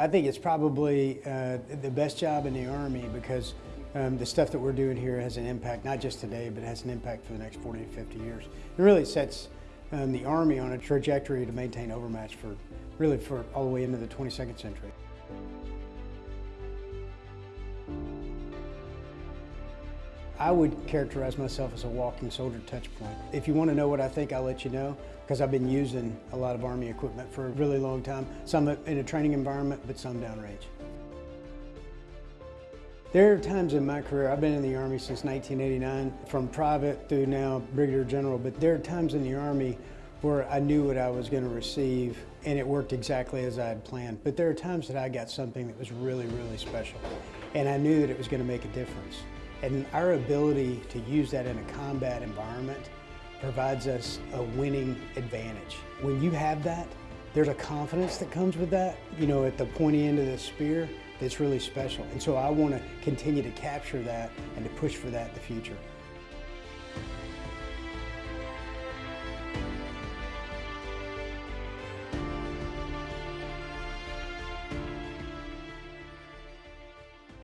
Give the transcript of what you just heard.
I think it's probably uh, the best job in the Army because um, the stuff that we're doing here has an impact, not just today, but has an impact for the next 40 to 50 years. It really sets um, the Army on a trajectory to maintain overmatch for really for all the way into the 22nd century. I would characterize myself as a walking soldier touch point. If you want to know what I think, I'll let you know because I've been using a lot of Army equipment for a really long time. Some in a training environment, but some downrange. There are times in my career, I've been in the Army since 1989, from private through now Brigadier General, but there are times in the Army where I knew what I was going to receive and it worked exactly as I had planned. But there are times that I got something that was really, really special and I knew that it was going to make a difference. And our ability to use that in a combat environment provides us a winning advantage. When you have that, there's a confidence that comes with that, you know, at the pointy end of the spear that's really special. And so I want to continue to capture that and to push for that in the future.